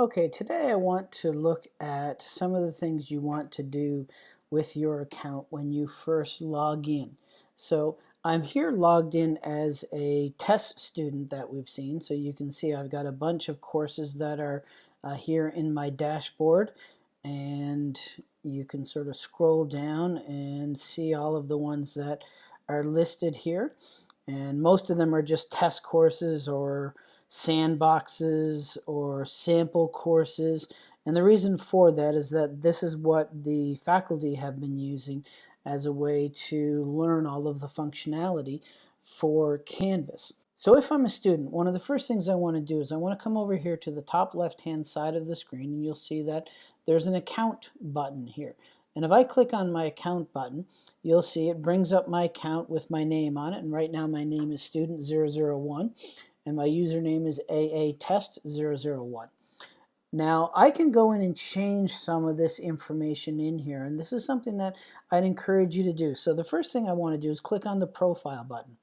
Okay, today I want to look at some of the things you want to do with your account when you first log in. So I'm here logged in as a test student that we've seen. So you can see I've got a bunch of courses that are uh, here in my dashboard and you can sort of scroll down and see all of the ones that are listed here. And most of them are just test courses or sandboxes or sample courses. And the reason for that is that this is what the faculty have been using as a way to learn all of the functionality for Canvas. So if I'm a student, one of the first things I want to do is I want to come over here to the top left hand side of the screen and you'll see that there's an account button here. And if I click on my account button, you'll see it brings up my account with my name on it. And right now my name is student001 and my username is aatest001. Now I can go in and change some of this information in here and this is something that I'd encourage you to do. So the first thing I want to do is click on the profile button.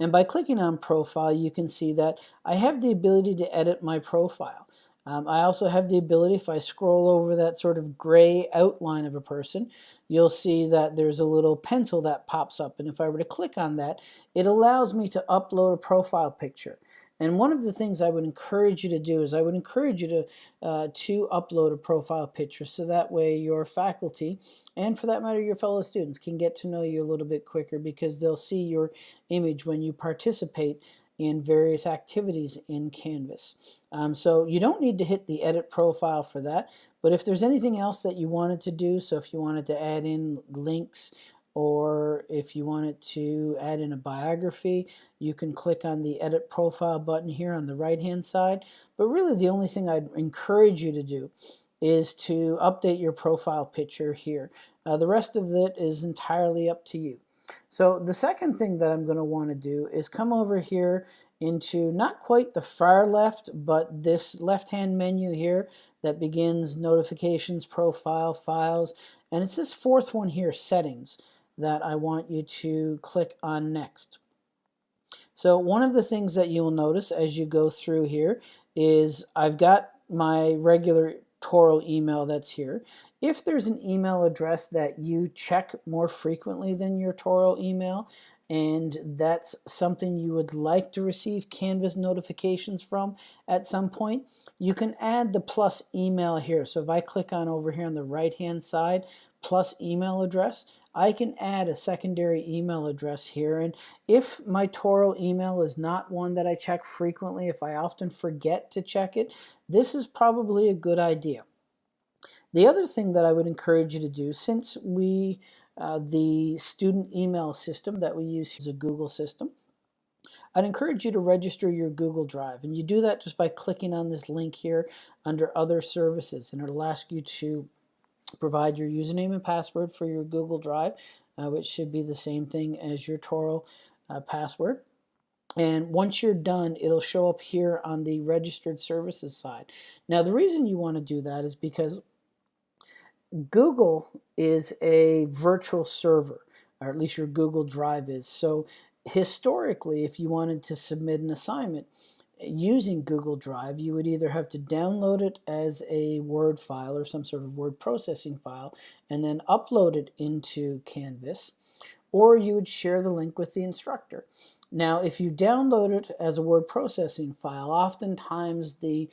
And by clicking on profile you can see that I have the ability to edit my profile. Um, I also have the ability, if I scroll over that sort of gray outline of a person, you'll see that there's a little pencil that pops up. And if I were to click on that, it allows me to upload a profile picture. And one of the things I would encourage you to do is I would encourage you to, uh, to upload a profile picture so that way your faculty and for that matter your fellow students can get to know you a little bit quicker because they'll see your image when you participate in various activities in Canvas. Um, so you don't need to hit the edit profile for that, but if there's anything else that you wanted to do, so if you wanted to add in links or if you wanted to add in a biography, you can click on the edit profile button here on the right hand side. But really the only thing I'd encourage you to do is to update your profile picture here. Uh, the rest of it is entirely up to you. So the second thing that I'm going to want to do is come over here into not quite the far left, but this left-hand menu here that begins notifications, profile, files, and it's this fourth one here, settings, that I want you to click on next. So one of the things that you will notice as you go through here is I've got my regular Touro email that's here. If there's an email address that you check more frequently than your Touro email, and that's something you would like to receive Canvas notifications from at some point, you can add the plus email here. So if I click on over here on the right hand side, plus email address, I can add a secondary email address here. And if my Touro email is not one that I check frequently, if I often forget to check it, this is probably a good idea. The other thing that I would encourage you to do, since we, uh, the student email system that we use is a Google system, I'd encourage you to register your Google Drive. And you do that just by clicking on this link here under Other Services. And it'll ask you to provide your username and password for your Google Drive, uh, which should be the same thing as your Touro uh, password. And once you're done, it'll show up here on the registered services side. Now, the reason you want to do that is because Google is a virtual server, or at least your Google Drive is. So historically, if you wanted to submit an assignment using Google Drive, you would either have to download it as a Word file or some sort of word processing file and then upload it into Canvas, or you would share the link with the instructor. Now, if you download it as a word processing file, oftentimes the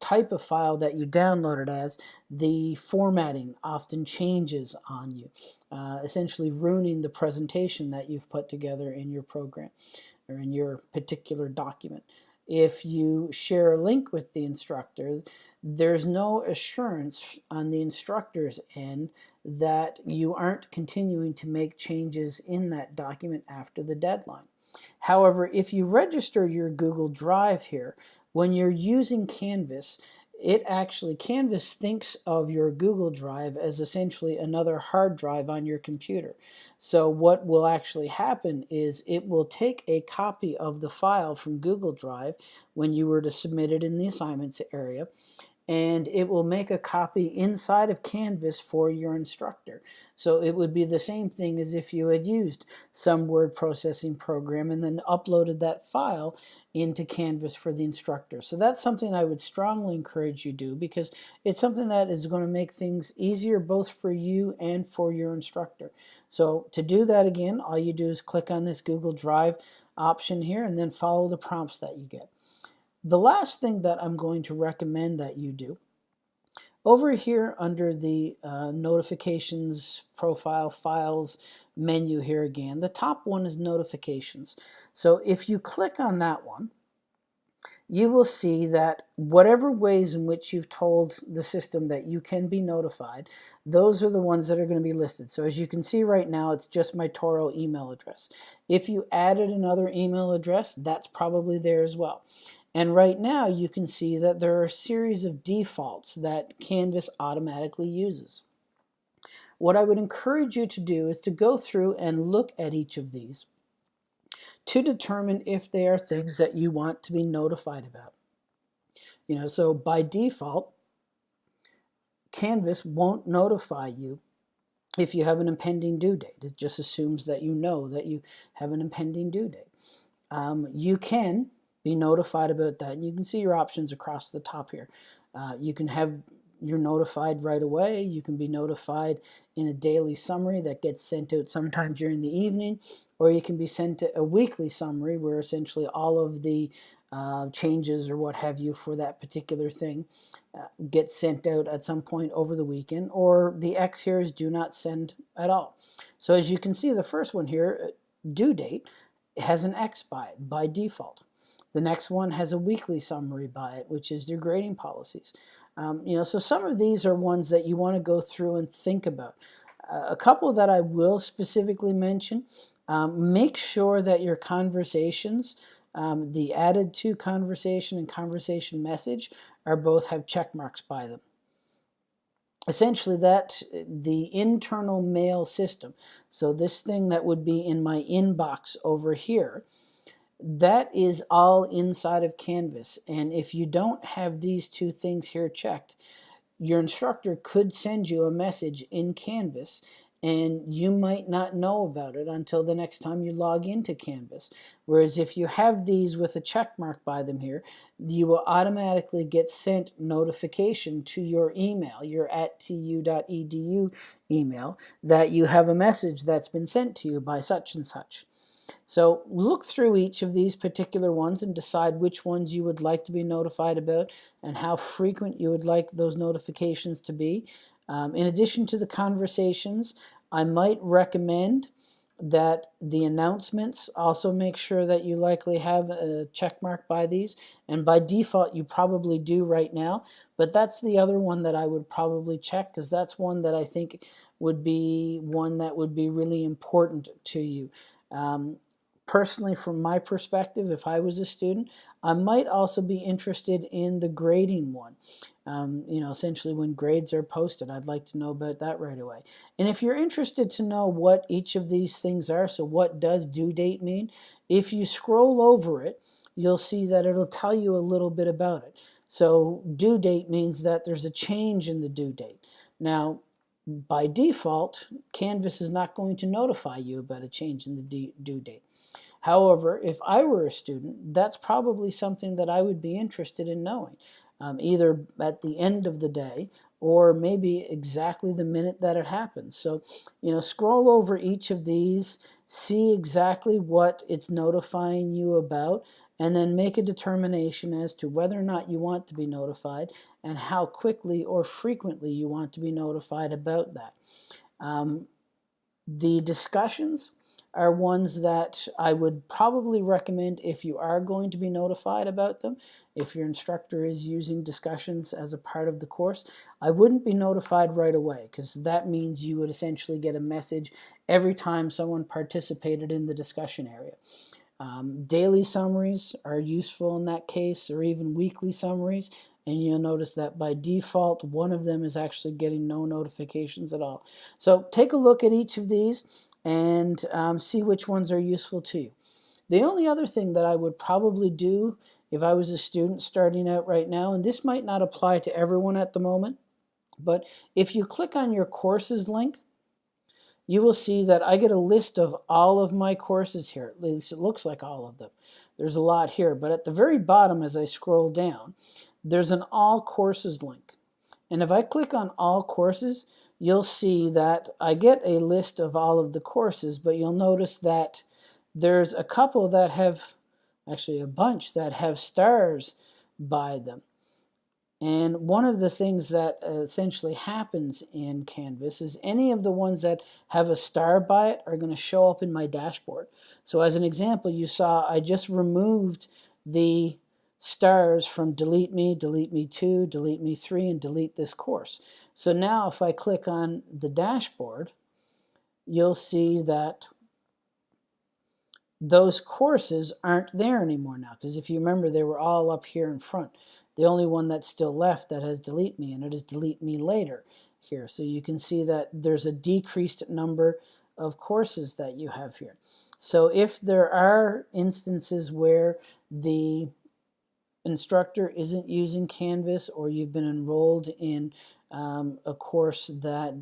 type of file that you download it as, the formatting often changes on you, uh, essentially ruining the presentation that you've put together in your program or in your particular document. If you share a link with the instructor, there's no assurance on the instructor's end that you aren't continuing to make changes in that document after the deadline. However, if you register your Google Drive here, when you're using Canvas, it actually, Canvas thinks of your Google Drive as essentially another hard drive on your computer. So what will actually happen is it will take a copy of the file from Google Drive when you were to submit it in the assignments area, and it will make a copy inside of Canvas for your instructor. So it would be the same thing as if you had used some word processing program and then uploaded that file into Canvas for the instructor. So that's something I would strongly encourage you do because it's something that is going to make things easier both for you and for your instructor. So to do that again, all you do is click on this Google Drive option here and then follow the prompts that you get. The last thing that I'm going to recommend that you do, over here under the uh, notifications profile files menu here again, the top one is notifications. So if you click on that one, you will see that whatever ways in which you've told the system that you can be notified, those are the ones that are going to be listed. So as you can see right now, it's just my Touro email address. If you added another email address, that's probably there as well. And right now you can see that there are a series of defaults that Canvas automatically uses. What I would encourage you to do is to go through and look at each of these to determine if they are things that you want to be notified about. You know, so by default, Canvas won't notify you if you have an impending due date. It just assumes that you know that you have an impending due date. Um, you can be notified about that. And you can see your options across the top here. Uh, you can have you're notified right away. You can be notified in a daily summary that gets sent out sometime during the evening, or you can be sent a weekly summary where essentially all of the uh, changes or what have you for that particular thing uh, gets sent out at some point over the weekend, or the X here is do not send at all. So as you can see, the first one here, uh, due date, has an X by it by default. The next one has a weekly summary by it, which is your grading policies. Um, you know, so some of these are ones that you want to go through and think about. Uh, a couple that I will specifically mention, um, make sure that your conversations, um, the added to conversation and conversation message, are both have check marks by them essentially that the internal mail system so this thing that would be in my inbox over here that is all inside of Canvas. And if you don't have these two things here checked, your instructor could send you a message in Canvas and you might not know about it until the next time you log into Canvas. Whereas if you have these with a check mark by them here, you will automatically get sent notification to your email, your at tu.edu email, that you have a message that's been sent to you by such and such. So look through each of these particular ones and decide which ones you would like to be notified about and how frequent you would like those notifications to be. Um, in addition to the conversations, I might recommend that the announcements also make sure that you likely have a check mark by these and by default you probably do right now but that's the other one that I would probably check because that's one that I think would be one that would be really important to you um, personally, from my perspective, if I was a student, I might also be interested in the grading one. Um, you know, essentially when grades are posted, I'd like to know about that right away. And if you're interested to know what each of these things are, so what does due date mean, if you scroll over it, you'll see that it'll tell you a little bit about it. So due date means that there's a change in the due date. Now, by default, Canvas is not going to notify you about a change in the due date. However, if I were a student, that's probably something that I would be interested in knowing, um, either at the end of the day or maybe exactly the minute that it happens. So, you know, scroll over each of these, see exactly what it's notifying you about, and then make a determination as to whether or not you want to be notified and how quickly or frequently you want to be notified about that. Um, the discussions are ones that I would probably recommend if you are going to be notified about them. If your instructor is using discussions as a part of the course, I wouldn't be notified right away because that means you would essentially get a message every time someone participated in the discussion area. Um, daily summaries are useful in that case, or even weekly summaries, and you'll notice that by default, one of them is actually getting no notifications at all. So take a look at each of these and um, see which ones are useful to you. The only other thing that I would probably do if I was a student starting out right now, and this might not apply to everyone at the moment, but if you click on your courses link, you will see that I get a list of all of my courses here. At least it looks like all of them. There's a lot here, but at the very bottom as I scroll down, there's an all courses link. And if I click on all courses, you'll see that I get a list of all of the courses, but you'll notice that there's a couple that have, actually a bunch that have stars by them. And one of the things that uh, essentially happens in Canvas is any of the ones that have a star by it are going to show up in my dashboard. So as an example, you saw I just removed the stars from delete me, delete me 2, delete me 3, and delete this course. So now if I click on the dashboard, you'll see that those courses aren't there anymore now because if you remember they were all up here in front. The only one that's still left that has delete me and it is delete me later here. So you can see that there's a decreased number of courses that you have here. So if there are instances where the instructor isn't using Canvas or you've been enrolled in um, a course that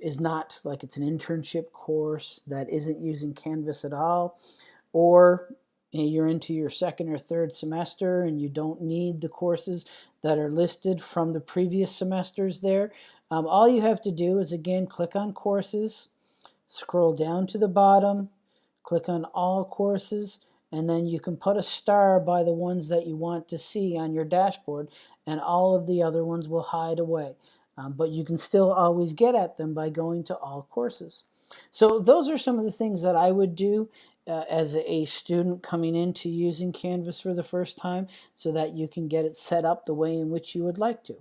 is not like it's an internship course that isn't using Canvas at all, or you're into your second or third semester and you don't need the courses that are listed from the previous semesters there, um, all you have to do is again click on courses, scroll down to the bottom, click on all courses, and then you can put a star by the ones that you want to see on your dashboard and all of the other ones will hide away. Um, but you can still always get at them by going to all courses. So those are some of the things that I would do uh, as a student coming into using Canvas for the first time so that you can get it set up the way in which you would like to.